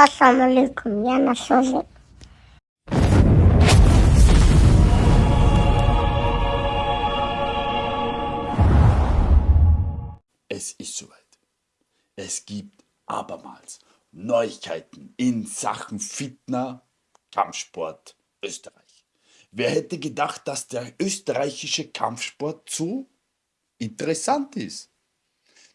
Assalamu alaikum, ja, nasılsın? Es ist soweit. Es gibt abermals Neuigkeiten in Sachen Fitner, Kampfsport Österreich. Wer hätte gedacht, dass der österreichische Kampfsport so interessant ist?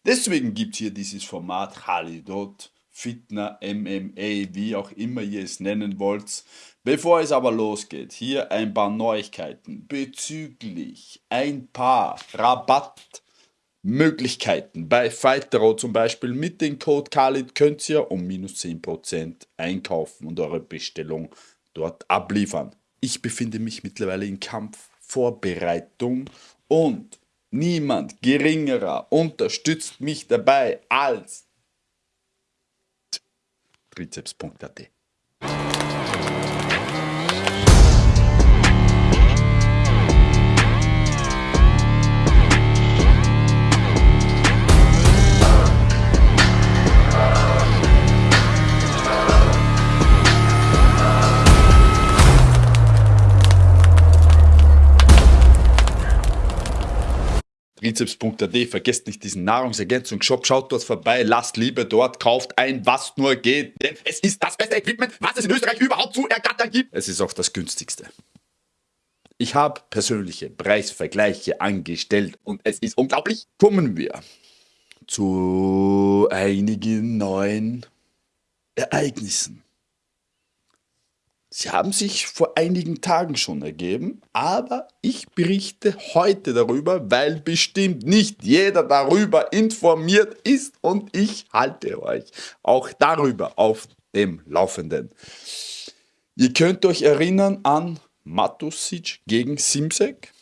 Deswegen gibt es hier dieses Format Halidot, Fitner, MMA, wie auch immer ihr es nennen wollt. Bevor es aber losgeht, hier ein paar Neuigkeiten bezüglich ein paar Rabattmöglichkeiten. Bei Fightero zum Beispiel mit dem Code Khalid könnt ihr um minus 10% einkaufen und eure Bestellung dort abliefern. Ich befinde mich mittlerweile in Kampfvorbereitung und niemand geringerer unterstützt mich dabei als triceps. Trizeps.at, vergesst nicht diesen Nahrungsergänzungsshop, schaut dort vorbei, lasst Liebe dort, kauft ein, was nur geht, denn es ist das beste Equipment, was es in Österreich überhaupt zu ergattern gibt. Es ist auch das günstigste. Ich habe persönliche Preisvergleiche angestellt und es ist unglaublich. Kommen wir zu einigen neuen Ereignissen. Sie haben sich vor einigen Tagen schon ergeben, aber ich berichte heute darüber, weil bestimmt nicht jeder darüber informiert ist und ich halte euch auch darüber auf dem Laufenden. Ihr könnt euch erinnern an Matusic gegen Simsek,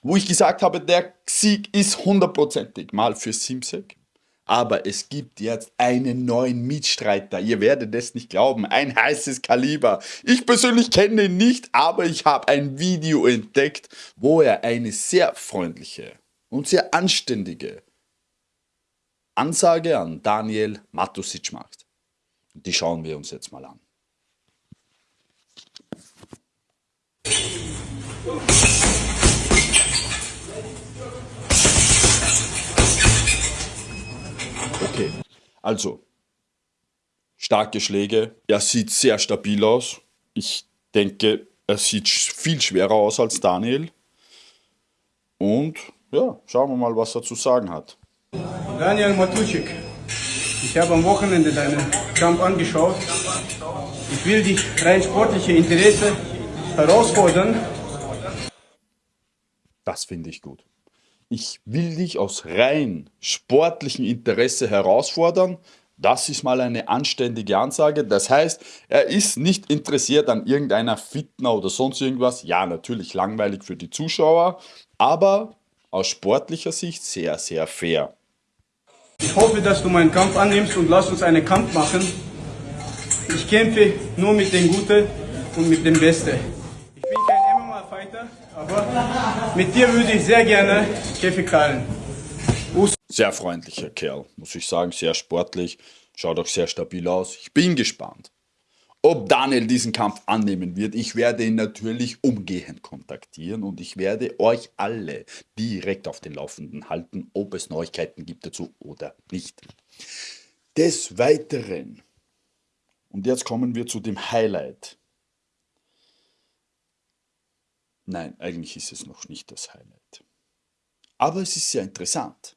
wo ich gesagt habe, der Sieg ist hundertprozentig mal für Simsek. Aber es gibt jetzt einen neuen Mitstreiter. Ihr werdet es nicht glauben. Ein heißes Kaliber. Ich persönlich kenne ihn nicht, aber ich habe ein Video entdeckt, wo er eine sehr freundliche und sehr anständige Ansage an Daniel Matusic macht. Die schauen wir uns jetzt mal an. Okay, also starke Schläge. Er sieht sehr stabil aus. Ich denke, er sieht viel schwerer aus als Daniel. Und ja, schauen wir mal, was er zu sagen hat. Daniel Matuschik, ich habe am Wochenende deinen Kampf angeschaut. Ich will dich rein sportliche Interesse herausfordern. Das finde ich gut ich will dich aus rein sportlichem Interesse herausfordern. Das ist mal eine anständige Ansage. Das heißt, er ist nicht interessiert an irgendeiner Fitner oder sonst irgendwas. Ja, natürlich langweilig für die Zuschauer, aber aus sportlicher Sicht sehr, sehr fair. Ich hoffe, dass du meinen Kampf annimmst und lass uns einen Kampf machen. Ich kämpfe nur mit dem Guten und mit dem Besten. Ich bin kein MMA-Fighter, aber mit dir würde ich sehr gerne Käfig teilen. Sehr freundlicher Kerl, muss ich sagen, sehr sportlich, schaut auch sehr stabil aus. Ich bin gespannt, ob Daniel diesen Kampf annehmen wird. Ich werde ihn natürlich umgehend kontaktieren und ich werde euch alle direkt auf den Laufenden halten, ob es Neuigkeiten gibt dazu oder nicht. Des Weiteren, und jetzt kommen wir zu dem Highlight Nein, eigentlich ist es noch nicht das Highlight. Aber es ist sehr interessant,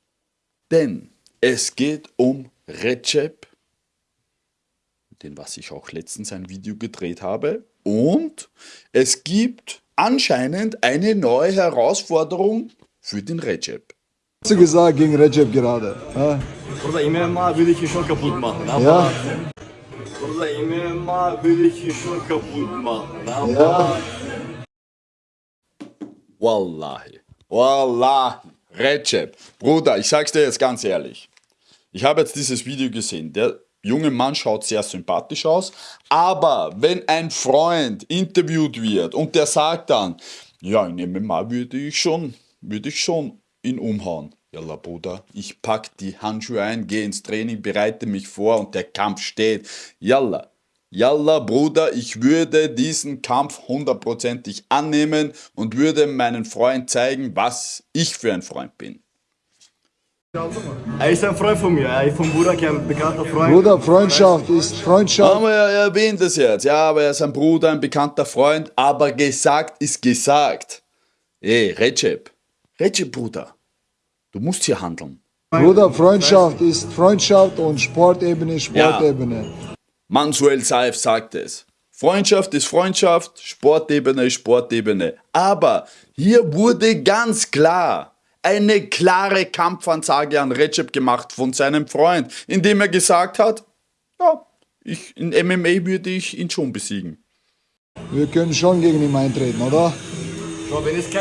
denn es geht um Recep, den was ich auch letztens ein Video gedreht habe, und es gibt anscheinend eine neue Herausforderung für den Recep. Was hast du gesagt gegen Recep gerade? Ja? Burada MMA will ich schon kaputt machen. Aber Ja? Burada MMA will ich schon kaputt machen. Aber Ja? Wallahi, Wallahi, Recep, Bruder, ich sag's dir jetzt ganz ehrlich. Ich habe jetzt dieses Video gesehen. Der junge Mann schaut sehr sympathisch aus, aber wenn ein Freund interviewt wird und der sagt dann, ja, in MMA würde ich schon, würde ich schon ihn umhauen. Jalla Bruder, ich pack die Handschuhe ein, gehe ins Training, bereite mich vor und der Kampf steht. Jalla, Jalla Bruder, ich würde diesen Kampf hundertprozentig annehmen und würde meinen Freund zeigen, was ich für ein Freund bin. Er ist ein Freund von mir, er ist von Burak, ein bekannter Freund. Bruder, Freundschaft ist Freundschaft. Aber er erwähnt es jetzt, ja, aber er ist ein Bruder, ein bekannter Freund, aber gesagt ist gesagt. Ey, Recep, Recep Bruder, du musst hier handeln. Bruder, Freundschaft ist Freundschaft und Sportebene ist Sportebene. Mansuel Saif sagt es. Freundschaft ist Freundschaft, Sportebene ist Sportebene. Aber hier wurde ganz klar eine klare Kampfansage an Recep gemacht von seinem Freund, indem er gesagt hat, ja, ich, in MMA würde ich ihn schon besiegen. Wir können schon gegen ihn eintreten, oder?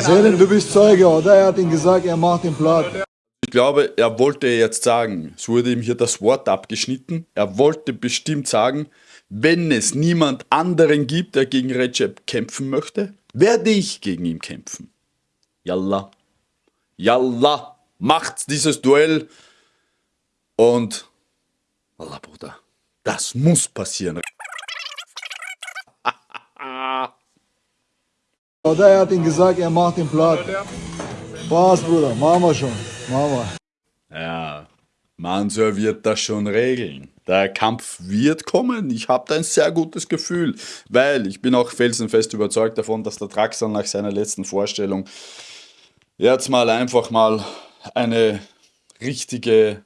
Selim, du bist Zeuge, oder? Er hat ihm gesagt, er macht ihn platt. Ich glaube, er wollte jetzt sagen, es wurde ihm hier das Wort abgeschnitten, er wollte bestimmt sagen, wenn es niemand anderen gibt, der gegen Recep kämpfen möchte, werde ich gegen ihn kämpfen. Yalla. Yalla. Macht dieses Duell. Und, Allah Bruder, das muss passieren. Oder er hat ihm gesagt, er macht ihn platt. Spaß, Bruder, machen wir schon. Wir. Ja, Mansur wird das schon regeln. Der Kampf wird kommen. Ich habe da ein sehr gutes Gefühl, weil ich bin auch felsenfest überzeugt davon, dass der Draxler nach seiner letzten Vorstellung jetzt mal einfach mal eine richtige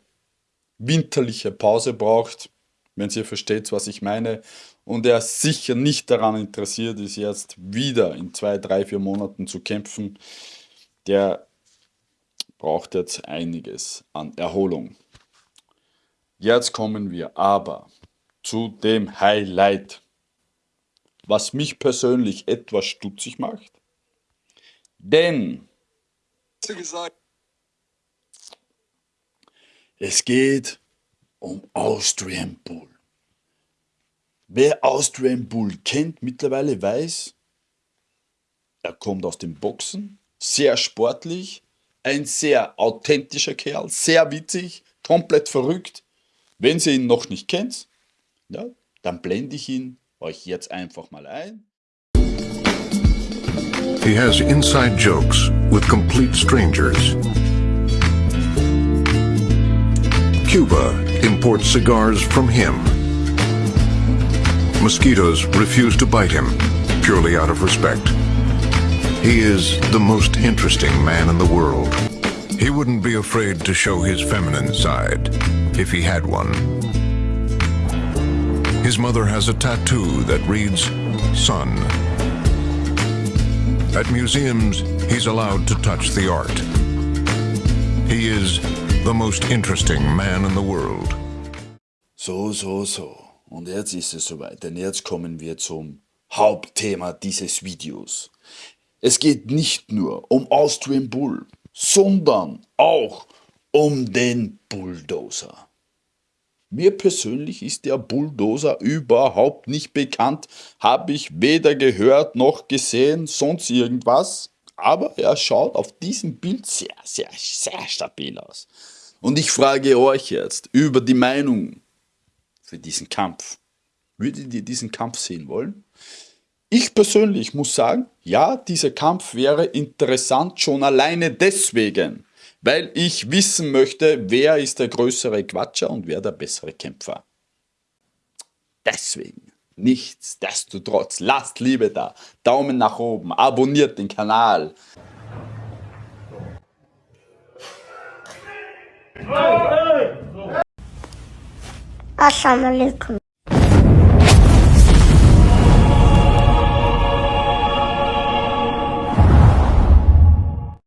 winterliche Pause braucht, wenn ihr versteht, was ich meine. Und er sicher nicht daran interessiert ist, jetzt wieder in zwei, drei, vier Monaten zu kämpfen. Der braucht jetzt einiges an Erholung. Jetzt kommen wir aber zu dem Highlight, was mich persönlich etwas stutzig macht. Denn es geht um Austrian Bull. Wer Austrian Bull kennt, mittlerweile weiß, er kommt aus dem Boxen, sehr sportlich, ein sehr authentischer Kerl, sehr witzig, komplett verrückt. Wenn ihr ihn noch nicht kennt, ja, dann blende ich ihn euch jetzt einfach mal ein. He has inside jokes with complete strangers. Cuba imports cigars from him. Mosquitoes refuse to bite him, purely out of respect. He is the most interesting man in the world. He wouldn't be afraid to show his feminine side, if he had one. His mother has a tattoo that reads, Son. At museums, he's allowed to touch the art. He is the most interesting man in the world. So, so, so. Und jetzt ist es soweit, denn jetzt kommen wir zum Hauptthema dieses Videos. Es geht nicht nur um Austrian Bull, sondern auch um den Bulldozer. Mir persönlich ist der Bulldozer überhaupt nicht bekannt, habe ich weder gehört noch gesehen, sonst irgendwas. Aber er schaut auf diesem Bild sehr, sehr, sehr stabil aus. Und ich frage euch jetzt über die Meinung für diesen Kampf. Würdet ihr diesen Kampf sehen wollen? Ich persönlich muss sagen, ja, dieser Kampf wäre interessant schon alleine deswegen, weil ich wissen möchte, wer ist der größere Quatscher und wer der bessere Kämpfer. Deswegen, nichtsdestotrotz, lasst Liebe da, Daumen nach oben, abonniert den Kanal. Assalamu alaikum.